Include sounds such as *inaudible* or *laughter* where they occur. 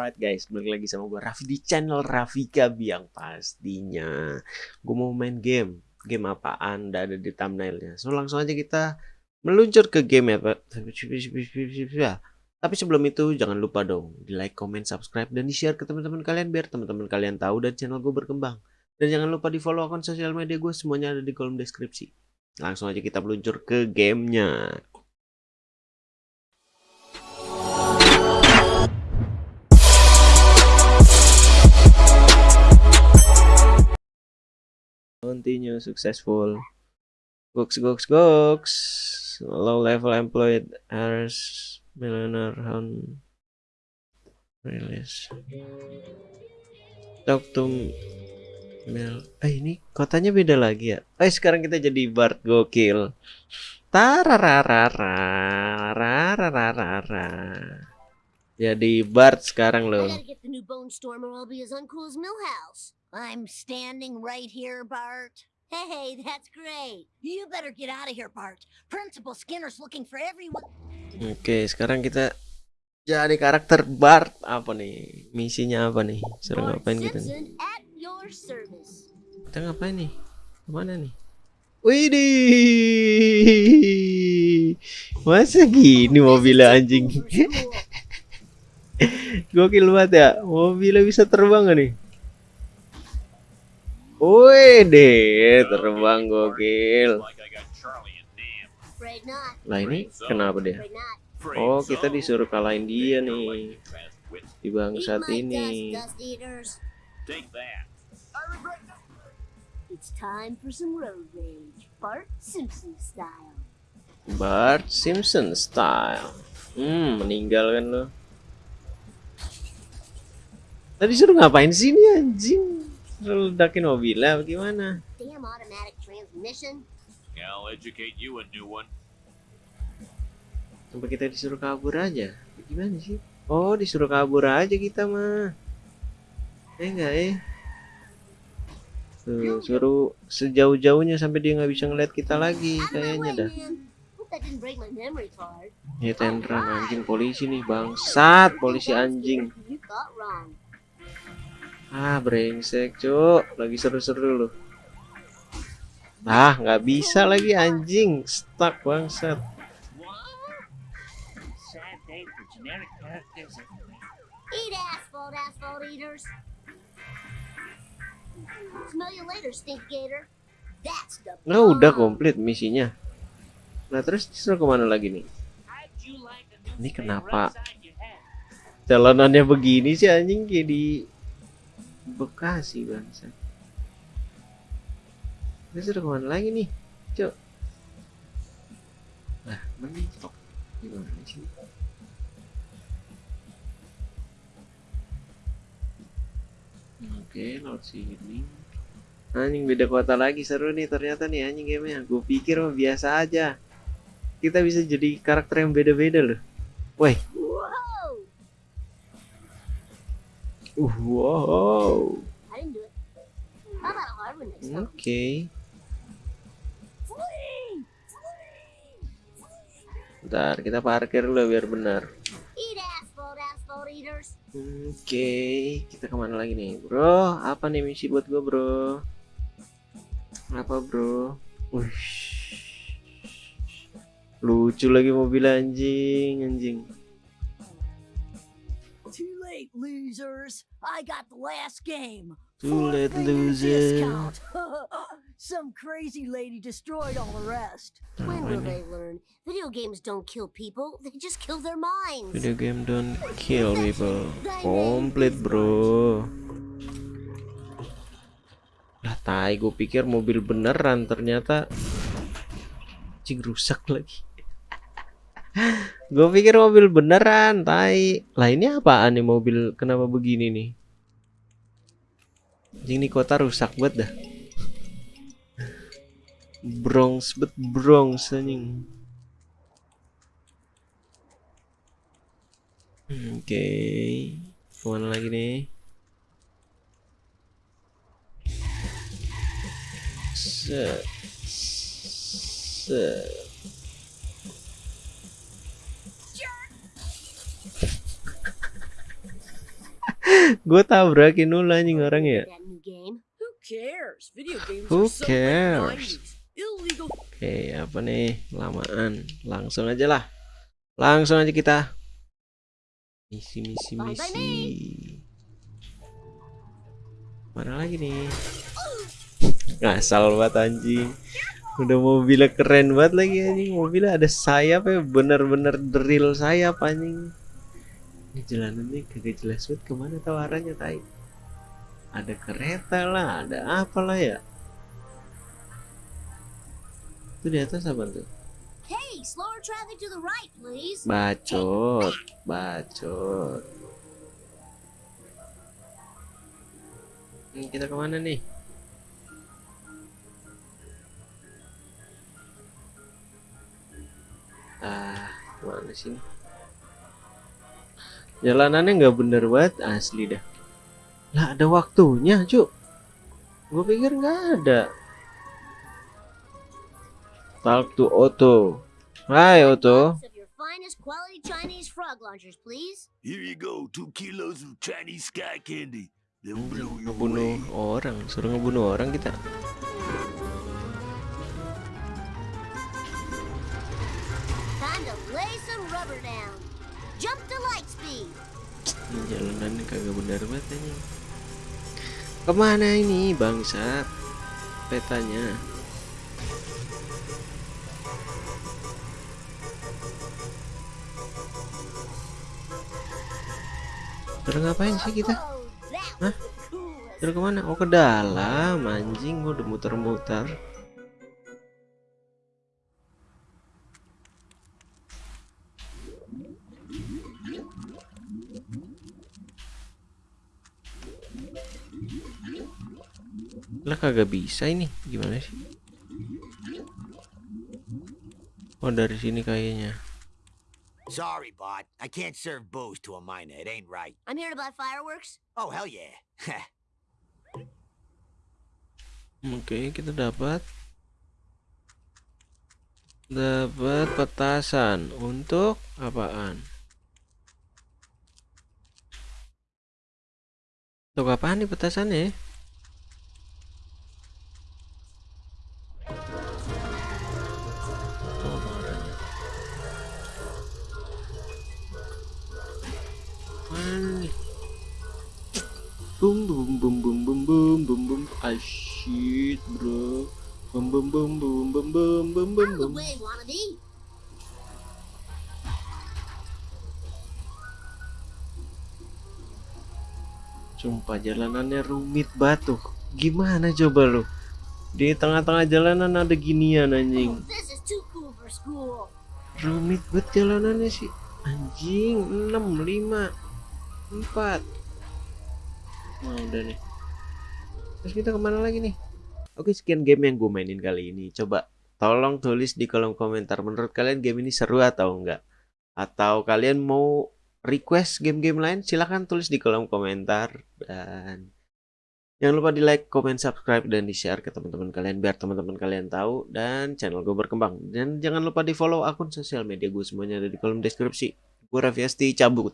Alright guys, balik lagi sama gue Raffi di channel Rafika Biang pastinya. Gue mau main game. Game apaan? Udah ada di thumbnailnya. So langsung aja kita meluncur ke game ya. Tapi sebelum itu jangan lupa dong di like, comment, subscribe, dan di share ke teman-teman kalian biar teman-teman kalian tahu dan channel gue berkembang. Dan jangan lupa di follow akun sosial media gue semuanya ada di kolom deskripsi. Langsung aja kita meluncur ke gamenya. Continue successful. Gox gox gox low level employed errors millionaire on release. Talk to Mel. Eh ini kotanya beda lagi ya? Eh sekarang kita jadi Bart gokil. Tararararararararara jadi Bart sekarang loh I'm standing right here, Bart. Hey, *laughs* that's great. You better get out of here, Bart. Principal Skinner's looking for everyone. Oke, okay, sekarang kita jadi karakter Bart. Apa nih? Misinya apa nih? Suruh ngapain kita nih? Kita ngapain nih? Ke mana nih? Widih! Masa gini mobilnya anjing? *laughs* Gokil banget ya. Mobilnya bisa terbang gak nih? Wih deh, terbang gokil. Nah ini kenapa dia? Oh kita disuruh kalahin dia nih di bangsat ini. Bart Simpson style. Hmm, meninggal kan lo. Tadi suruh ngapain sini anjing? Ledakin mobilnya bagaimana? Damn automatic transmission. I'll educate you a new one. Sampai kita disuruh kabur aja. Gimana sih? Oh, disuruh kabur aja kita mah. Eh enggak eh. Tuh, suruh sejauh-jauhnya sampai dia nggak bisa ngeliat kita lagi kayaknya dah. Ya tendran anjing polisi nih bangsat polisi anjing. Ah, brengsek, Cuk. Lagi seru-seru loh. Nah, nggak bisa lagi anjing. Stuck bangsat. Eat asphalt, asphalt eaters. Smell you later, stink gator. That's the Nah, udah komplit misinya. Nah, terus disuruh ke mana lagi nih? Ini kenapa jalanannya begini sih anjing kayak di Bekasi bangsa. Ini sudah ke mana lagi nih? Cok nah mentok gimana sih? Oke laut sini anjing beda kota lagi. Seru nih ternyata nih anjing gamenya. Gue pikir mah biasa aja. Kita bisa jadi karakter yang beda-beda loh. Woi Wow. Oke. Okay. Bentar, kita parkir dulu biar benar. Oke, okay. kita ke mana lagi nih, bro? Apa nih misi buat gue, bro? Apa, bro? Ush. Lucu lagi mobil anjing, anjing. Late, losers. I got the last game. Too late, loser. *laughs* Some crazy lady destroyed all the rest. When will they learn? Video games don't kill people, they just kill their minds. Video game don't kill people. Complete, bro. Lah tai, gue pikir mobil beneran ternyata cing rusak lagi. Gue pikir mobil beneran, tai. Lah ini apaan nih mobil? Kenapa begini nih? Ini kota rusak banget dah. Bronx bet Bronx anjing. Oke. Okay. Ke mana lagi nih? Set. Set. Gue tabrakin dulu anjing orang ya. Who cares? Video games Who are so late cares? 90s. Illegal. oke apa nih? Lamaan. Langsung aja lah. Langsung aja kita. Misi misi misi. Mana lagi nih? Ngasal banget anjing. Udah mobilnya keren banget lagi anjing. Mobilnya ada sayap ya bener-bener drill sayap anjing ini jalanannya kagak jelas banget ke mana tahu arahnya tai. Ada kereta lah ada apalah ya. Itu di atas apa tuh? Hey, slower traffic to the right, please. bacot bacot. Hmm, kita ke mana nih? Ah mana sih ini? Jalanannya nggak bener banget asli dah lah ada waktunya cuk gue pikir nggak ada talk to Otto Hai Otto Box of your finest quality Chinese frog launchers, please. Here you go, two kilos of Chinese sky candy. They'll blow you ngebunuh away. orang suruh ngebunuh orang kita Time to lay some rubber down. Jump to light speed. Ini jalanannya kagak benar banget ini ke mana ini bangsat petanya Terus ngapain sih kita? Oh, coolest. Terus ke mana? Oh ke dalam anjing gua udah muter-muter Lah kagak bisa ini gimana sih? Oh dari sini kayaknya Sorry, bot. I can't serve booze to a minor. It ain't right. I'm here to buy fireworks. Oh, hell yeah. *laughs* Oke, kita dapat dapat petasan untuk apaan? Untuk apaan nih petasannya? Boom boom boom ah shit bro. Boom boom boom Out of the boom way, wannabe. Sumpah jalanannya rumit batu. Gimana coba lu? Di tengah-tengah jalanan ada ginian anjing. Oh. Rumit banget jalanannya sih. Anjing 6, 5 4 Nah udah nih Terus kita ke mana lagi nih Oke sekian game yang gue mainin kali ini Coba tolong tulis di kolom komentar Menurut kalian game ini seru atau enggak Atau kalian mau request game-game lain Silahkan tulis di kolom komentar Dan Jangan lupa di like, comment, subscribe, dan di share ke teman-teman kalian biar teman-teman kalian tahu dan channel gue berkembang. Dan jangan lupa di follow akun sosial media gue semuanya ada di kolom deskripsi. Gue Raffi Asti, cabut.